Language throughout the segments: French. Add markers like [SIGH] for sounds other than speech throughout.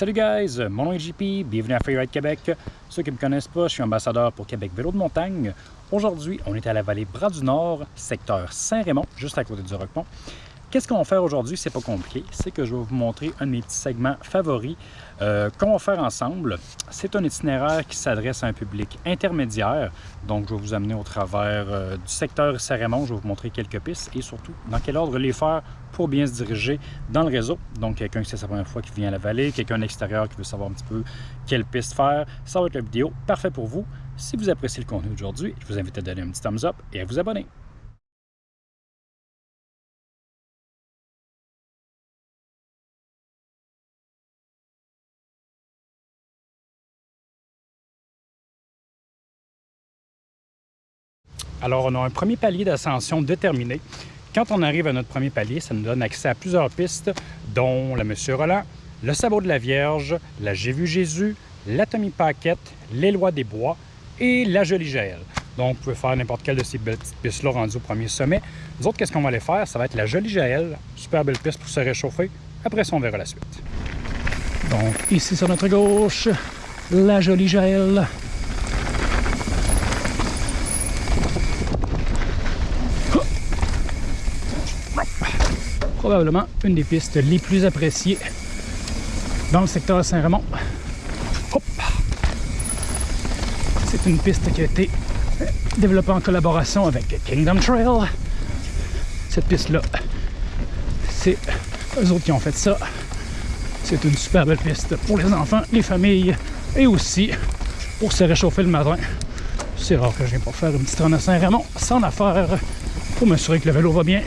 Salut guys, mon nom est JP, bienvenue à Freeride Québec. Ceux qui ne me connaissent pas, je suis ambassadeur pour Québec Vélo de montagne. Aujourd'hui, on est à la vallée Bras du Nord, secteur Saint-Raymond, juste à côté du Roquemont. Qu'est-ce qu'on va faire aujourd'hui? C'est pas compliqué. C'est que je vais vous montrer un de mes petits segments favoris euh, qu'on va faire ensemble. C'est un itinéraire qui s'adresse à un public intermédiaire. Donc, je vais vous amener au travers euh, du secteur Saint-Raymond. Je vais vous montrer quelques pistes et surtout dans quel ordre les faire pour bien se diriger dans le réseau. Donc, quelqu'un qui c'est sa première fois qui vient à la vallée, quelqu'un extérieur qui veut savoir un petit peu quelle piste faire. Ça va être la vidéo parfait pour vous. Si vous appréciez le contenu d'aujourd'hui, je vous invite à donner un petit thumbs up et à vous abonner. Alors, on a un premier palier d'ascension déterminé. Quand on arrive à notre premier palier, ça nous donne accès à plusieurs pistes, dont la Monsieur Roland, le Sabot de la Vierge, la J'ai vu Jésus, l'Atomie Paquette, les Lois des Bois et la Jolie Jaël. Donc, vous pouvez faire n'importe quelle de ces petites pistes-là rendues au premier sommet. Nous autres, qu'est-ce qu'on va aller faire? Ça va être la Jolie Jaël, super belle piste pour se réchauffer. Après ça, on verra la suite. Donc, ici sur notre gauche, la Jolie Jaël. Probablement une des pistes les plus appréciées dans le secteur Saint-Raymond. C'est une piste qui a été développée en collaboration avec Kingdom Trail. Cette piste-là, c'est eux autres qui ont fait ça. C'est une super belle piste pour les enfants, les familles et aussi pour se réchauffer le matin. C'est rare que je viens pour faire une petite run à Saint-Raymond sans affaire pour m'assurer que le vélo va bien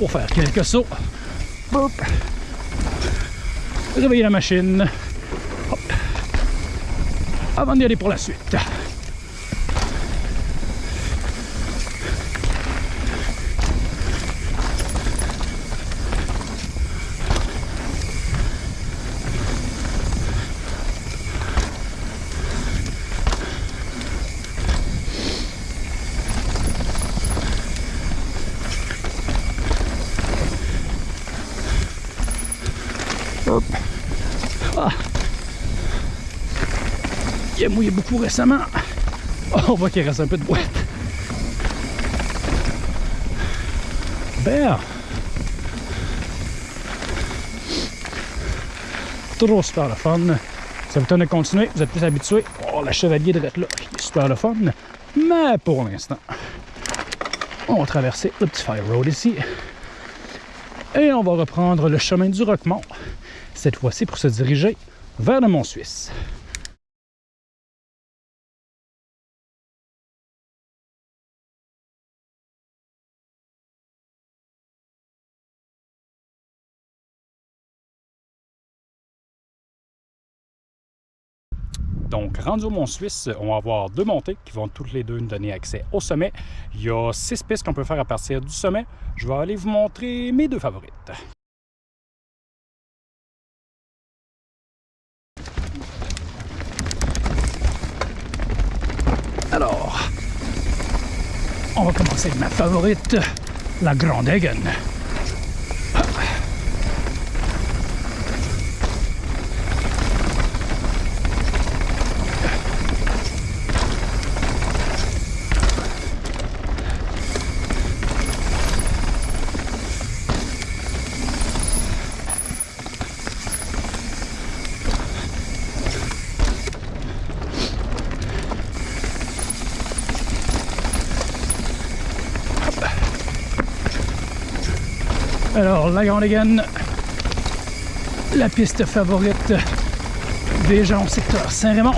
pour faire quelques sauts. Hop. Réveiller la machine. Avant d'y aller pour la suite. Beaucoup récemment. on voit qu'il reste un peu de boîte. Ben. Toujours super le fun. Ça vous tente de continuer, vous êtes plus habitué. Oh, la chevalier de là, est super le fun. Mais pour l'instant, on va traverser le petit Fire Road ici. Et on va reprendre le chemin du Roquemont. Cette fois-ci pour se diriger vers le Mont Donc, rendu au Mont Suisse, on va avoir deux montées qui vont toutes les deux nous donner accès au sommet. Il y a six pistes qu'on peut faire à partir du sommet. Je vais aller vous montrer mes deux favorites. Alors, on va commencer avec ma favorite, la Grande. Alors, la Grande la piste favorite des gens au secteur Saint-Raymond.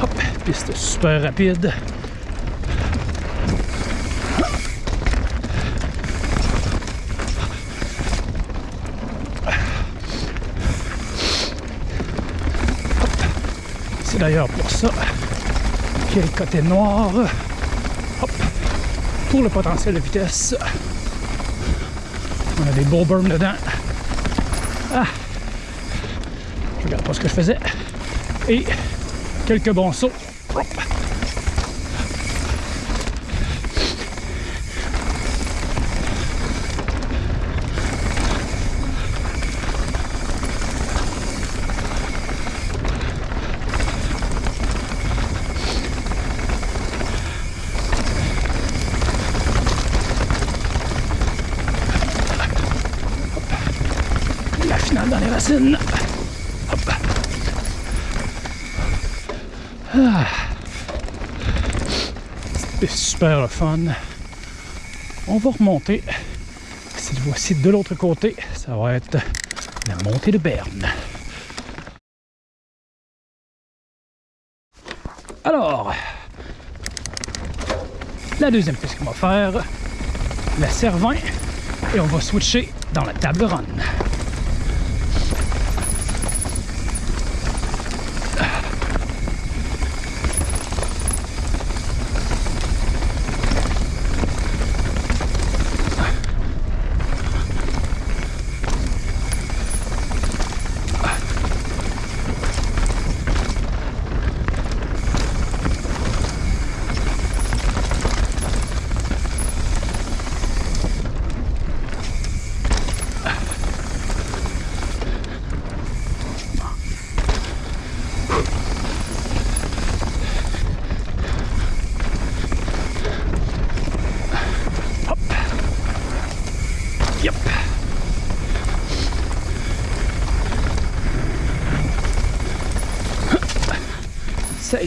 Hop, piste super rapide. C'est d'ailleurs pour ça qu'il y a le côté noir pour le potentiel de vitesse. On a des beaux berms dedans. Ah! Je regarde pas ce que je faisais. Et quelques bons sauts. Ah. C'est super fun. On va remonter. Cette fois-ci de l'autre côté, ça va être la montée de Berne. Alors, la deuxième piste qu'on va faire, la Cervin, et on va switcher dans la table run.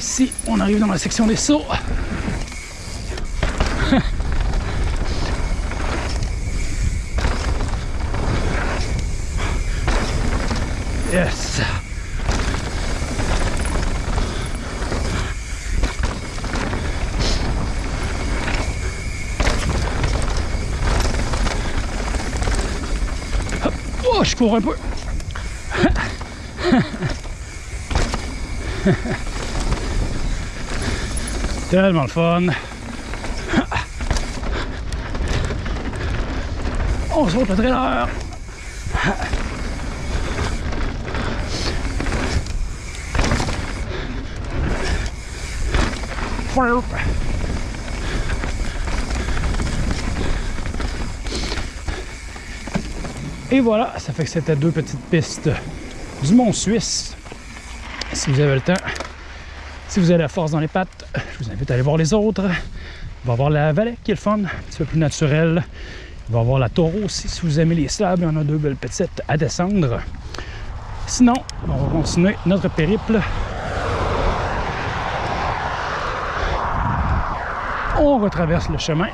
Ici, on arrive dans la section des sauts. [LAUGHS] Yes. Oh, je cours un peu. [LAUGHS] Tellement le fun. On saute le trailer. Et voilà, ça fait que c'était deux petites pistes du Mont Suisse. Si vous avez le temps, si vous avez la force dans les pattes, je vous invite à aller voir les autres. On va voir la vallée qui est le fun, un petit peu plus naturel. On va voir la taureau aussi. Si vous aimez les sables, il y en a deux belles petites à descendre. Sinon, on va continuer notre périple. On retraverse le chemin.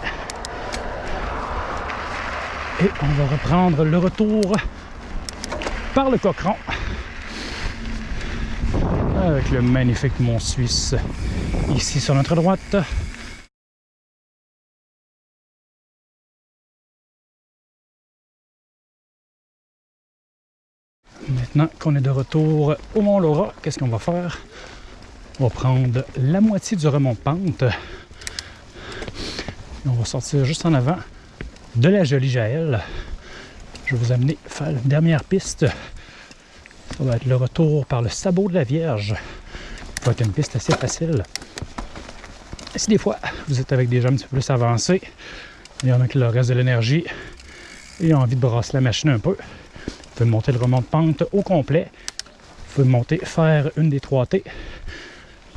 Et on va reprendre le retour par le Cochon avec le magnifique mont Suisse ici sur notre droite. Maintenant qu'on est de retour au Mont Laura, qu'est-ce qu'on va faire? On va prendre la moitié du remont pente. On va sortir juste en avant de la jolie Jaël. Je vais vous amener faire la dernière piste. Ça va être le retour par le sabot de la Vierge. Ça va être une piste assez facile. Si des fois vous êtes avec des gens un petit peu plus avancés, il y en a qui leur reste de l'énergie et ont envie de brasser la machine un peu, vous pouvez monter le remont de pente au complet. Vous pouvez monter, faire une des trois T,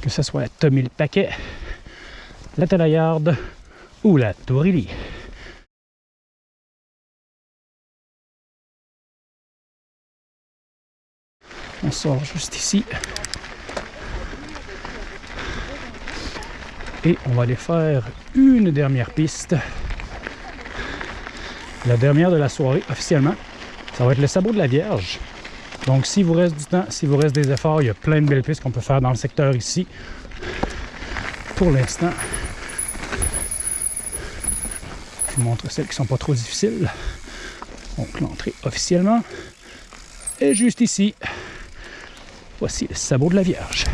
que ce soit Tommy le Paquet, la Talaillarde ou la Tourilly. On sort juste ici. Et on va aller faire une dernière piste. La dernière de la soirée, officiellement. Ça va être le sabot de la Vierge. Donc, s'il vous reste du temps, s'il vous reste des efforts, il y a plein de belles pistes qu'on peut faire dans le secteur ici. Pour l'instant, je vous montre celles qui ne sont pas trop difficiles. Donc, l'entrée officiellement est juste ici. Voici le sabot de la Vierge.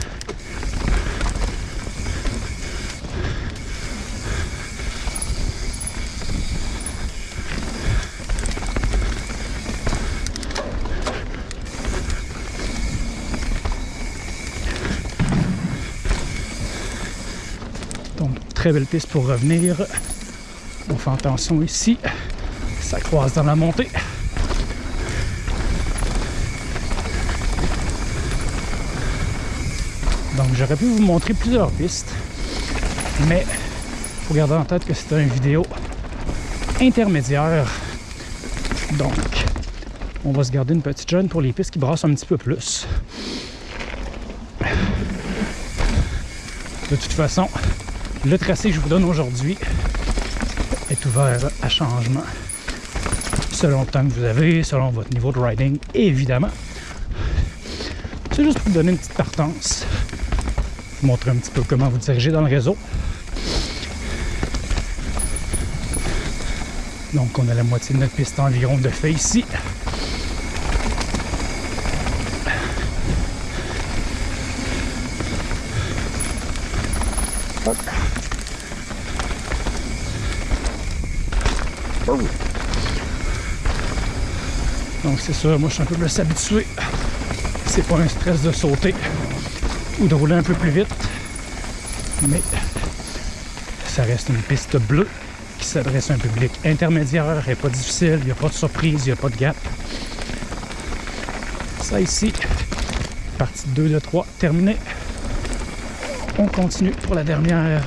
Donc, très belle piste pour revenir. On fait attention ici. Ça croise dans la montée. Donc j'aurais pu vous montrer plusieurs pistes, mais il faut garder en tête que c'est une vidéo intermédiaire. Donc, On va se garder une petite jeune pour les pistes qui brassent un petit peu plus. De toute façon, le tracé que je vous donne aujourd'hui est ouvert à changement selon le temps que vous avez, selon votre niveau de riding, évidemment. C'est juste pour vous donner une petite partance, vous montrer un petit peu comment vous diriger dans le réseau. Donc on a la moitié de notre piste environ de fait ici. Donc c'est ça, moi je suis un peu plus habitué. C'est pas un stress de sauter ou de rouler un peu plus vite. Mais ça reste une piste bleue qui s'adresse à un public intermédiaire et pas difficile, il n'y a pas de surprise, il n'y a pas de gap. Ça ici, partie 2 de 3 terminée. On continue pour la dernière,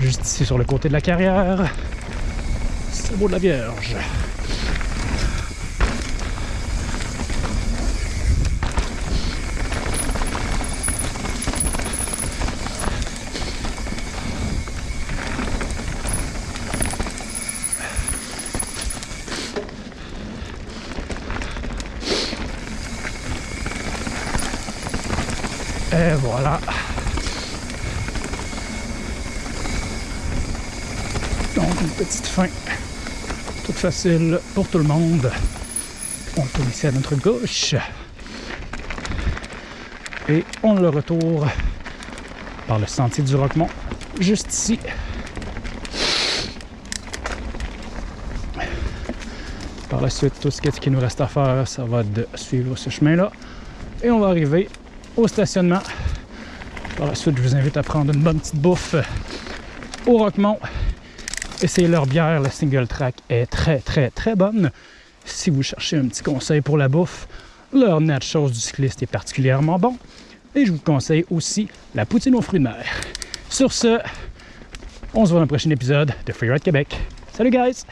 juste ici sur le côté de la carrière. C'est beau de la Vierge. Voilà. Donc une petite fin toute facile pour tout le monde. On tourne ici à notre gauche. Et on le retourne par le sentier du Roquemont, juste ici. Par la suite, tout ce qui nous reste à faire, ça va de suivre ce chemin-là. Et on va arriver au stationnement. Par la suite, je vous invite à prendre une bonne petite bouffe au Roquemont. Essayez leur bière, la single track est très très très bonne. Si vous cherchez un petit conseil pour la bouffe, leur nachos du cycliste est particulièrement bon. Et je vous conseille aussi la poutine aux fruits de mer. Sur ce, on se voit dans le prochain épisode de Freeride Québec. Salut guys!